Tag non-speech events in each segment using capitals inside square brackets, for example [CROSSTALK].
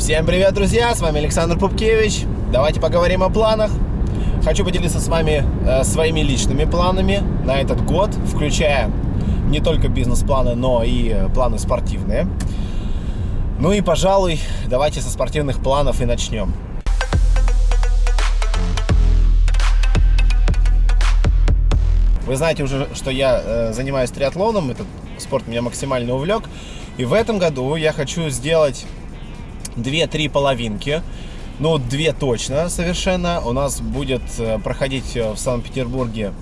Всем привет, друзья! С вами Александр Пупкевич. Давайте поговорим о планах. Хочу поделиться с вами э, своими личными планами на этот год, включая не только бизнес-планы, но и э, планы спортивные. Ну и, пожалуй, давайте со спортивных планов и начнем. Вы знаете уже, что я э, занимаюсь триатлоном, этот спорт меня максимально увлек. И в этом году я хочу сделать 2-3 половинки. Ну, две точно совершенно. У нас будет э, проходить э, в Санкт-Петербурге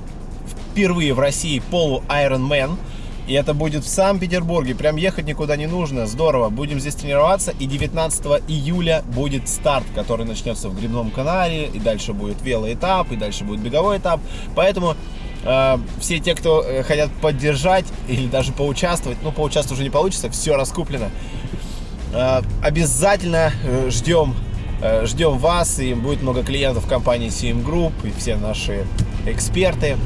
впервые в России полу Ironman. И это будет в Санкт-Петербурге. Прям ехать никуда не нужно. Здорово. Будем здесь тренироваться. И 19 июля будет старт, который начнется в Грибном канале. И дальше будет велоэтап. И дальше будет беговой этап. Поэтому э, все те, кто э, хотят поддержать или даже поучаствовать, ну, поучаствовать уже не получится, все раскуплено. Э, обязательно э, ждем, э, ждем вас, и будет много клиентов компании CM Group, и все наши эксперты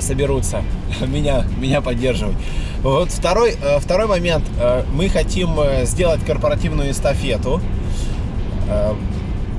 соберутся [LAUGHS] меня, меня поддерживать. Вот второй, второй момент. Мы хотим сделать корпоративную эстафету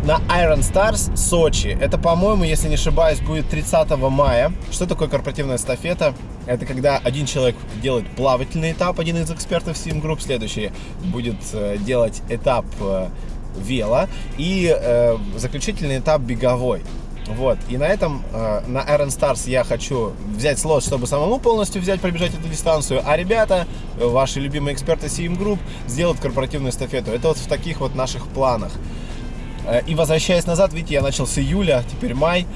на Iron Stars Сочи. Это, по-моему, если не ошибаюсь, будет 30 мая. Что такое корпоративная эстафета? Это когда один человек делает плавательный этап, один из экспертов Sim Group, следующий будет э, делать этап э, вело и э, заключительный этап беговой. Вот, и на этом, э, на Iron Stars я хочу взять слот, чтобы самому полностью взять, пробежать эту дистанцию, а ребята, ваши любимые эксперты CM Group, сделают корпоративную эстафету. Это вот в таких вот наших планах. Э, и возвращаясь назад, видите, я начал с июля, теперь май,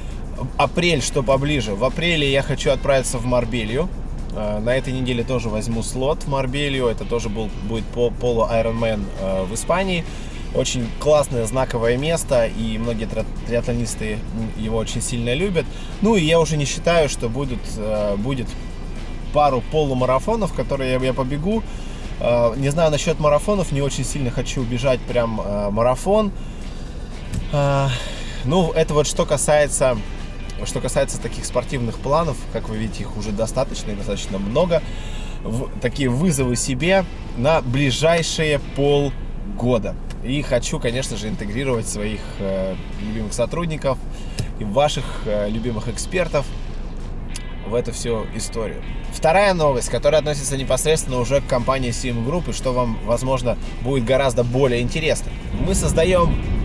апрель, что поближе. В апреле я хочу отправиться в Марбелью. Э, на этой неделе тоже возьму слот в Марбелью. Это тоже был, будет полу Ironman э, в Испании. Очень классное, знаковое место, и многие триатлонисты его очень сильно любят. Ну и я уже не считаю, что будут, будет пару полумарафонов, которые я, я побегу. Не знаю насчет марафонов, не очень сильно хочу бежать прям марафон. А, ну, это вот что касается, что касается таких спортивных планов, как вы видите, их уже достаточно и достаточно много. В, такие вызовы себе на ближайшие полгода. И хочу, конечно же, интегрировать своих э, любимых сотрудников и ваших э, любимых экспертов в эту всю историю. Вторая новость, которая относится непосредственно уже к компании Sim Group, и что вам, возможно, будет гораздо более интересно. Мы создаем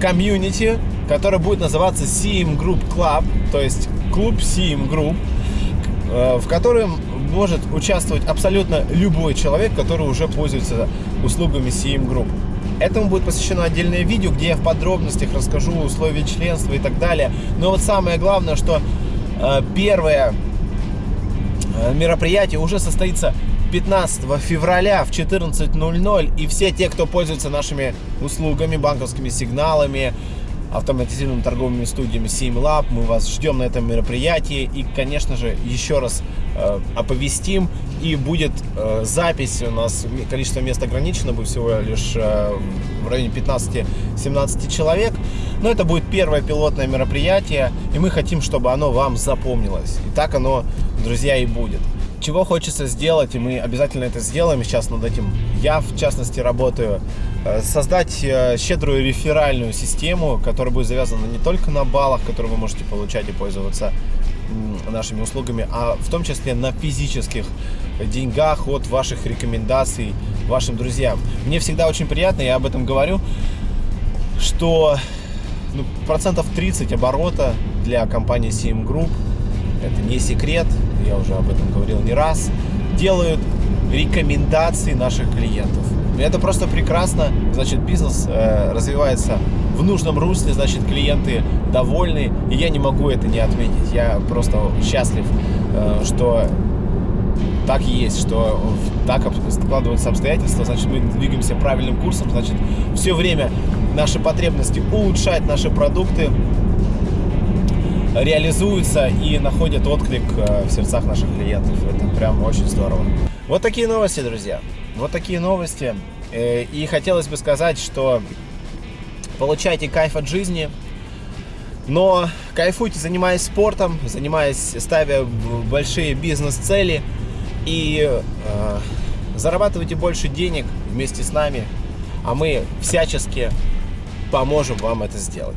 комьюнити, который будет называться CM Group Club, то есть клуб CM Group, э, в котором может участвовать абсолютно любой человек, который уже пользуется услугами CM Group. Этому будет посвящено отдельное видео, где я в подробностях расскажу условия членства и так далее. Но вот самое главное, что э, первое э, мероприятие уже состоится 15 февраля в 14.00 и все те, кто пользуется нашими услугами, банковскими сигналами, автоматизированными торговыми студиями SimLab, мы вас ждем на этом мероприятии. И, конечно же, еще раз э, оповестим и будет э, запись, у нас количество мест ограничено, будет всего лишь э, в районе 15-17 человек, но это будет первое пилотное мероприятие и мы хотим, чтобы оно вам запомнилось, и так оно, друзья, и будет чего хочется сделать, и мы обязательно это сделаем, сейчас над этим я, в частности, работаю, э, создать э, щедрую реферальную систему, которая будет завязана не только на баллах, которые вы можете получать и пользоваться нашими услугами, а в том числе на физических деньгах от ваших рекомендаций вашим друзьям. Мне всегда очень приятно, я об этом говорю, что ну, процентов 30 оборота для компании CM Group это не секрет, я уже об этом говорил не раз, делают рекомендации наших клиентов. Это просто прекрасно, значит, бизнес э, развивается в нужном русле, значит, клиенты довольны, и я не могу это не отметить. Я просто счастлив, э, что так есть, что так складываются обстоятельства, значит, мы двигаемся правильным курсом, значит, все время наши потребности улучшать наши продукты, реализуются и находят отклик э, в сердцах наших клиентов. Это прям очень здорово. Вот такие новости, друзья. Вот такие новости. Э, и хотелось бы сказать, что получайте кайф от жизни, но кайфуйте, занимаясь спортом, занимаясь, ставя большие бизнес-цели и э, зарабатывайте больше денег вместе с нами. а мы всячески поможем вам это сделать.